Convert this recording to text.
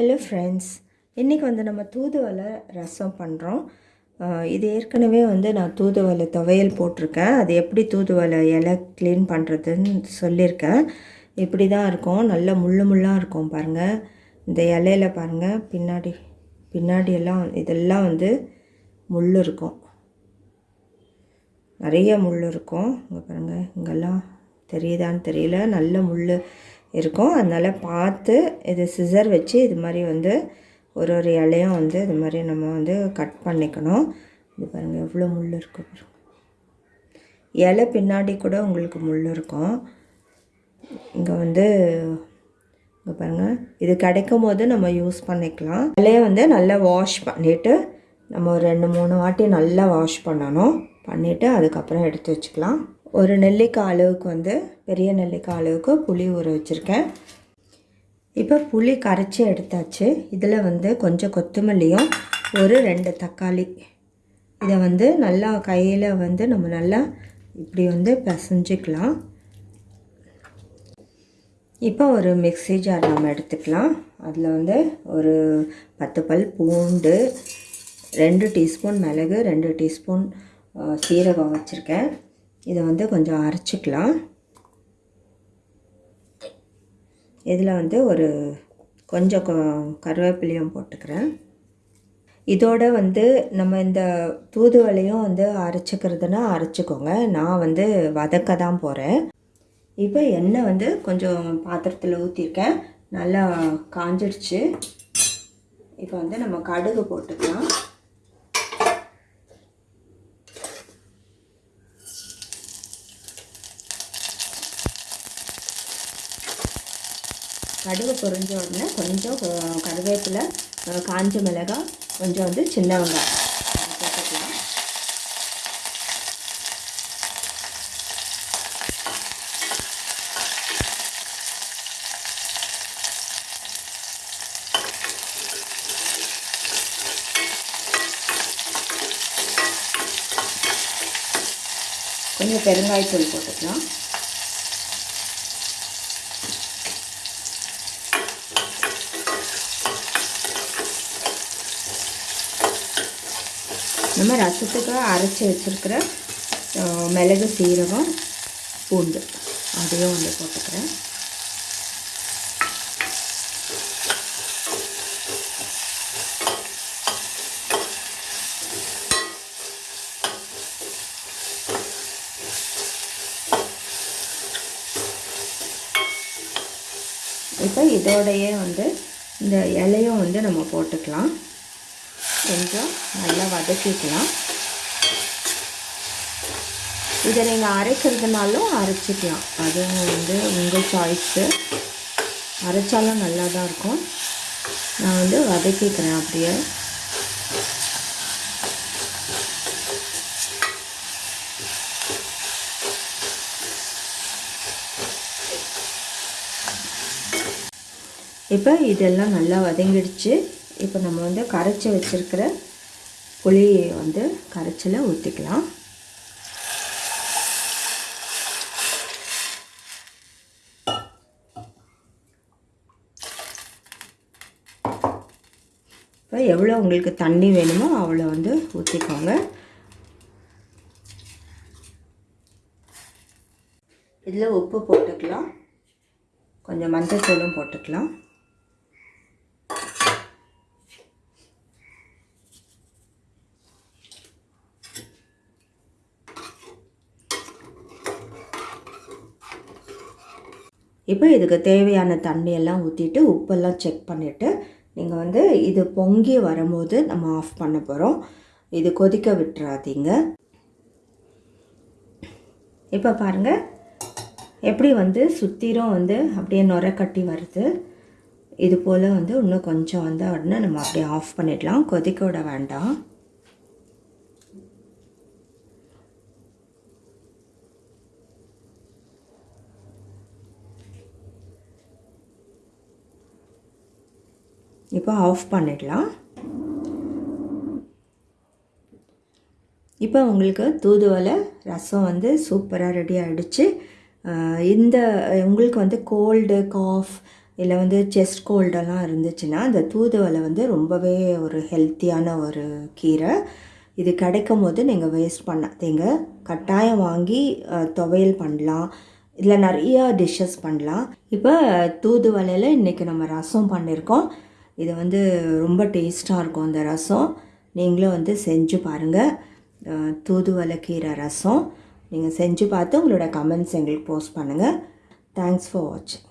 Hello friends இன்றைக்கி வந்து நம்ம தூதுவளை ரசம் பண்ணுறோம் இது ஏற்கனவே வந்து நான் தூதுவளை துவையல் போட்டிருக்கேன். அது எப்படி தூதுவளை இலை க்ளீன் பண்ணுறதுன்னு சொல்லியிருக்கேன். இப்படி தான் இருக்கும். நல்ல முள்ளு முள்ளாக இருக்கும் பாருங்கள் இந்த இலையில பாருங்கள் பின்னாடி பின்னாடியெல்லாம் இதெல்லாம் வந்து முள் இருக்கும். நிறைய முள் இருக்கும். இங்கே பாருங்கள் இங்கெல்லாம் தெரியுதான்னு தெரியல. நல்ல முள் இருக்கும். அதனால் பார்த்து இது சிசர் வச்சு இது மாதிரி வந்து ஒரு ஒரு இலையும் வந்து இது மாதிரி நம்ம வந்து கட் பண்ணிக்கணும். இது பாருங்கள் எவ்வளோ முள் இருக்கு இலை பின்னாடி கூட உங்களுக்கு முள் இருக்கும். இங்கே வந்து இங்கே பாருங்கள் இது கிடைக்கும் போது நம்ம யூஸ் பண்ணிக்கலாம். இலையை வந்து நல்லா வாஷ் பண்ணிவிட்டு நம்ம ஒரு ரெண்டு மூணு வாட்டி நல்லா வாஷ் பண்ணணும். பண்ணிவிட்டு அதுக்கப்புறம் எடுத்து வச்சுக்கலாம். ஒரு நெல்லிக்காய் அளவுக்கு வந்து பெரிய நெல்லிக்காய் அளவுக்கு புளி ஊற வச்சுருக்கேன். இப்போ புளி கரைச்சி எடுத்தாச்சு. இதில் வந்து கொஞ்சம் கொத்தமல்லியும் ஒரு ரெண்டு தக்காளி. இதை வந்து நல்லா கையில் வந்து நம்ம நல்லா இப்படி வந்து பிசைஞ்சிக்கலாம். இப்போ ஒரு மிக்ஸி ஜார் நம்ம எடுத்துக்கலாம். அதில் வந்து ஒரு பத்து பல் பூண்டு ரெண்டு டீஸ்பூன் மிளகு ரெண்டு டீஸ்பூன் சீரகம் வச்சுருக்கேன். இதை வந்து கொஞ்சம் அரைச்சிக்கலாம். இதில் வந்து ஒரு கொஞ்சம் கருவேப்பிலையும் போட்டுக்கிறேன். இதோட வந்து நம்ம இந்த தூதுவளையும் வந்து அரைச்சிக்கிறதுனா அரைச்சிக்கோங்க. நான் வந்து வதக்க தான் போகிறேன் இப்போ எண்ணெய் வந்து கொஞ்சம் பாத்திரத்தில் ஊற்றிருக்கேன் நல்லா காஞ்சிடுச்சு. இப்போ வந்து நம்ம கடுகு போட்டுக்கலாம். கடுகு பொரிஞ்ச உடனே கொஞ்சம் கருவேப்பிலை காஞ்ச மிளகாய் கொஞ்சம் வந்து சின்ன வெங்காயம். போட்டுக்கலாம் கொஞ்சம் பெருங்காயத்தூள் போட்டுக்கலாம். நம்ம ரசத்துக்கு அரைச்சி வச்சுருக்கிற மிளகு சீரகம் பூண்டு. அதையும் வந்து போட்டுக்கிறேன். இப்போ இதோடையே வந்து இந்த இலையும் வந்து நம்ம போட்டுக்கலாம். கொஞ்சம் நல்லா வதக்கிக்கலாம். இதை நீங்கள் அரைக்கிறதுனாலும் அரைச்சிக்கலாம். அதுவும் வந்து உங்கள் சாய்ஸு அரைச்சாலும் நல்லா தான் இருக்கும். நான் வந்து வதக்கிக்கிறேன் அப்படியே. இப்போ இதெல்லாம் நல்லா வதங்கிடுச்சு. இப்போ நம்ம வந்து கரைச்சி வச்சுருக்கிற புளியை வந்து கரைச்சியில் ஊற்றிக்கலாம் இப்போ எவ்வளோ உங்களுக்கு தண்ணி வேணுமோ அவ்வளோ வந்து ஊற்றிக்கோங்க இதில் உப்பு போட்டுக்கலாம். கொஞ்சம் மஞ்சள் தூளும் போட்டுக்கலாம். இப்போ இதுக்கு தேவையான தண்ணியெல்லாம் ஊற்றிட்டு உப்பெல்லாம் செக் பண்ணிவிட்டு நீங்கள் வந்து இது பொங்கி வரும்போது நம்ம ஆஃப் பண்ண போகிறோம் இது கொதிக்க விட்டுறாதீங்க. இப்போ பாருங்கள் எப்படி வந்து சுத்திரம் வந்து அப்படியே நுர கட்டி வருது. இது போல் வந்து இன்னும் கொஞ்சம் வந்த உடனே நம்ம அப்படியே ஆஃப் பண்ணிடலாம். கொதிக்க விட வேண்டாம். இப்போ ஆஃப் பண்ணிடலாம். இப்போ உங்களுக்கு தூதுவளை ரசம் வந்து சூப்பராக ரெடி ஆகிடுச்சு இந்த உங்களுக்கு வந்து கோல்டு காஃப் இல்லை வந்து செஸ்ட் கோல்டெல்லாம் இருந்துச்சுன்னா இந்த தூதுவளை வந்து ரொம்பவே ஒரு ஹெல்த்தியான ஒரு கீரை. இது கிடைக்கும் போது நீங்கள் வேஸ்ட் பண்ணாதீங்க கட்டாயம் வாங்கி துவையல் பண்ணலாம். இதில் நிறையா டிஷ்ஷஸ் பண்ணலாம். இப்போ தூதுவலையில் இன்றைக்கி நம்ம ரசம் பண்ணியிருக்கோம் இது வந்து ரொம்ப டேஸ்ட்டாக இருக்கும் அந்த ரசம். நீங்களும் வந்து செஞ்சு பாருங்கள் தூதுவலை தூதுவளை கீரை ரசம். நீங்கள் செஞ்சு பார்த்து உங்களோட கமெண்ட்ஸ் எங்களுக்கு போஸ்ட் பண்ணுங்கள் தேங்க்ஸ் ஃபார் வாட்சிங்